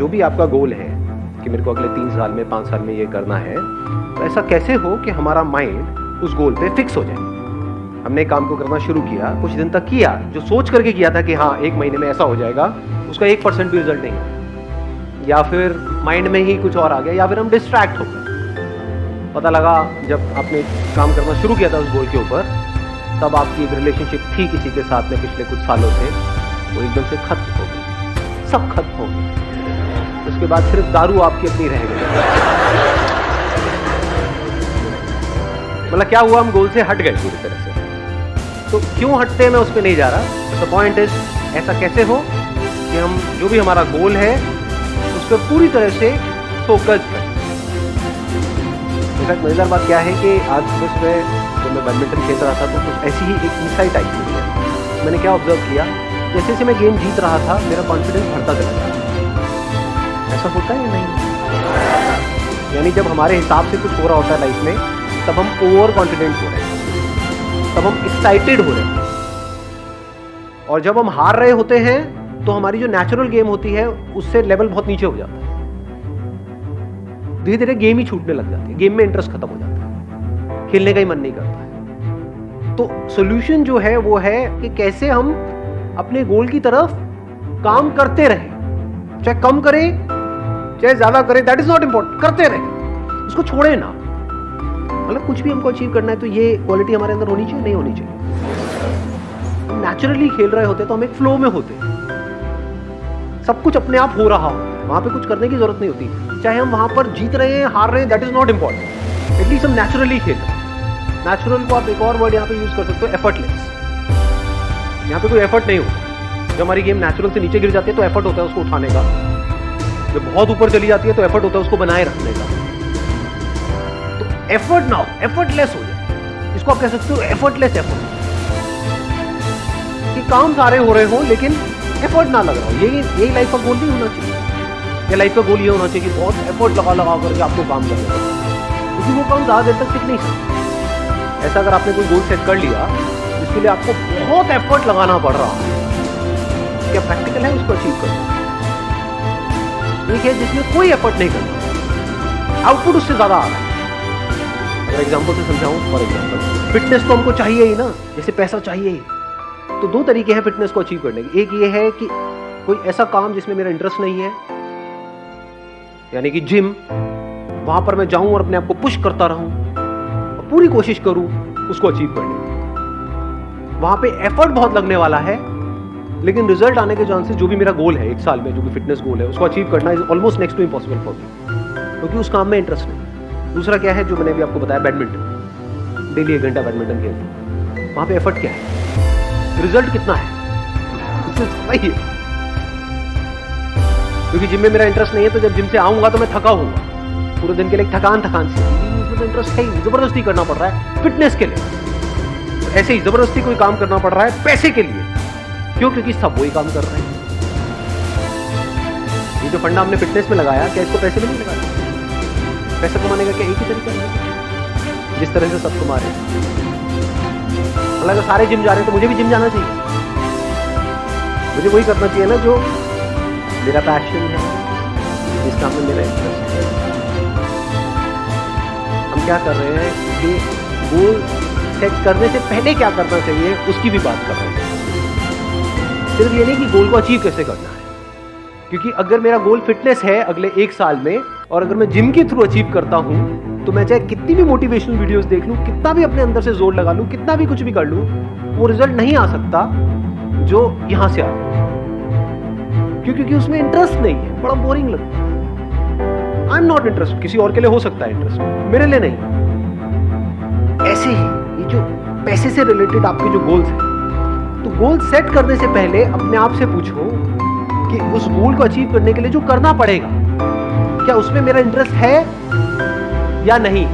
जो भी आपका गोल है कि मेरे को अगले तीन साल में, पाँच साल में ये करना है तो ऐसा कैसे हो कि हमारा माइंड उस गोल पे फिक्स हो जाए? हमने काम को करना शुरू किया, कुछ दिन तक किया, जो सोच करके किया था कि हाँ एक महीने में ऐसा हो जाएगा, उसका एक परसेंट भी रिज़ल्ट नहीं या फिर माइंड में ही कुछ और आ गया, या फिर हम डिस्ट्रैक्ट हो गए। पता लगा, जब आपने काम करना शुरू किया था उस गोल के ऊपर, तब आपकी एक रिलेशनशिप थी किसी के साथ में पिछले कुछ सालों से, वो एकदम से खत्म हो गई। सब खत्म हो गई उसके बाद सिर्फ़ दारू आपकी अपनी रह गई। मतलब क्या हुआ, हम गोल से हट गए पूरी तरह से। तो क्यों हटते हैं, मैं उस पर नहीं जा रहा। द पॉइंट इज़ ऐसा कैसे हो कि हम, जो भी हमारा गोल है, उस पर पूरी तरह से फोकस करें। इनफैक्ट मज़ेदार बात क्या है कि आज सुबह सुबह जब मैं बैडमिंटन खेल रहा था तो कुछ ऐसी ही एक इंसाइट आई थी मैंने क्या ऑब्ज़र्व किया, जैसे जैसे मैं गेम जीत रहा था, मेरा कॉन्फिडेंस बढ़ता चला गया ऐसा होता है या नहीं? यानी जब हमारे हिसाब से कुछ हो रहा होता है लाइफ में, तब हम ओवर कॉन्फिडेंट हो रहे हैं। तब हम एक्साइटेड हो रहे हैं। और जब हम हार रहे होते हैं तो हमारी जो नेचुरल गेम होती है, उससे लेवल बहुत नीचे हो जाता है। धीरे धीरे गेम ही छूटने लग जाती है। गेम में इंटरेस्ट खत्म हो जाता है। खेलने का ही मन नहीं करता है। तो सोल्यूशन जो है, वो है कि कैसे हम अपने गोल की तरफ़ काम करते रहे। चाहे कम करें चाहे ज़्यादा करें दैट इज़ नॉट इम्पोर्टेंट करते रहे। उसको छोड़े ना। मतलब कुछ भी हमको अचीव करना है तो ये क्वालिटी हमारे अंदर होनी चाहिए, नहीं होनी चाहिए। नेचुरली खेल रहे होते तो हम एक फ्लो में होते सब कुछ अपने आप हो रहा हो। वहाँ पे कुछ करने की ज़रूरत नहीं होती। चाहे हम वहाँ पर जीत रहे हैं, हार रहे हैं that is not important at least हम नेचुरली खेल नेचुरल को आप एक और वर्ड यहाँ पे यूज़ कर सकते हो एफर्टलेस यहाँ पे कोई एफर्ट नहीं होता। जब हमारी गेम नेचुरल से नीचे गिर जाती है तो एफर्ट होता है उसको उठाने का। जब बहुत ऊपर चली जाती है तो एफर्ट होता है उसको बनाए रखने का। तो एफर्ट ना हो एफर्टलेस हो जाए। इसको आप कह सकते हो एफर्टलेस एफर्ट कि काम सारे हो रहे हो, लेकिन एफर्ट ना लग रहा हो। यही यही लाइफ का गोल नहीं होना चाहिए। या लाइफ का गोल ये होना चाहिए कि बहुत एफर्ट लगा लगा करके आपको काम करना क्योंकि वो काम ज़्यादा देर तक टिक नहीं सकता। ऐसा अगर आपने कोई गोल सेट कर लिया जिसके लिए आपको बहुत एफर्ट लगाना पड़ रहा है। क्या प्रैक्टिकल है उसको अचीव करना? एक है जिसमें कोई एफर्ट नहीं करना आउटपुट उससे ज़्यादा आ रहा है। अगर एग्ज़ाम्पल से समझाऊं फॉर एग्ज़ाम्पल फिटनेस तो हमको चाहिए ही ना, जैसे पैसा चाहिए ही। तो दो तरीके हैं फिटनेस को अचीव करने के। एक ये है कि कोई ऐसा काम जिसमें मेरा इंटरेस्ट नहीं है, यानी कि जिम वहाँ पर मैं जाऊँ और अपने आप को पुश करता रहूँ, और पूरी कोशिश करूँ उसको अचीव करने वहाँ पे एफर्ट बहुत लगने वाला है लेकिन रिज़ल्ट आने के चांसेस जो भी मेरा गोल है, एक साल में जो भी फिटनेस गोल है, उसको अचीव करना is almost next to impossible for me क्योंकि उस काम में इंटरेस्ट नहीं। दूसरा क्या है जो मैंने अभी आपको बताया बैडमिंटन डेली एक घंटा बैडमिंटन खेलते वहाँ पे एफर्ट क्या है? रिज़ल्ट कितना है? है। क्योंकि जिम में मेरा इंटरेस्ट नहीं है तो जब जिम से आऊँगा तो मैं थका हूँगा पूरे दिन के लिए थकान थकान से। इसमें तो इंटरेस्ट है ही ज़बरदस्ती करना पड़ रहा है फिटनेस के लिए। ऐसे ही ज़बरदस्ती कोई काम करना पड़ रहा है, पैसे के लिए। क्यों? क्योंकि सब वही काम कर रहे हैं। ये जो फंडा हमने फिटनेस में लगाया, क्या इसको पैसे में नहीं लगाया पैसे कमाने का क्या एक ही तरीका है? जिस तरह से सब कमा रहे हैं। अगर सारे जिम जा रहे हैं तो मुझे भी जिम जाना चाहिए। मुझे वही करना चाहिए ना जो मेरा पैशन है, जिस काम में मेरा इंटरेस्ट है। हम क्या कर रहे हैं कि गोल सेट करने से पहले क्या करना चाहिए, उसकी भी बात कर रहे हैं। सिर्फ़ ये नहीं कि गोल को अचीव कैसे करना है। क्योंकि अगर मेरा गोल फिटनेस है अगले एक साल में, और अगर मैं जिम के थ्रू अचीव करता हूँ तो मैं चाहे कितनी भी मोटिवेशनल वीडियोस देख लूँ, कितना भी अपने अंदर से ज़ोर लगा लूँ, कितना भी कुछ भी कर लूँ, वो रिज़ल्ट नहीं आ सकता जो यहाँ से आ क्यों क्योंकि उसमें इंटरेस्ट नहीं है, बड़ा बोरिंग लगता है। आई एम नॉट इंटरेस्ट किसी और के लिए हो सकता है इंटरेस्ट मेरे लिए नहीं। ऐसे ही, ये जो पैसे से रिलेटेड आपके जो गोल्स हैं तो गोल सेट करने से पहले अपने आप से पूछो कि उस गोल को अचीव करने के लिए जो करना पड़ेगा, क्या उसमें मेरा इंटरेस्ट है या नहीं?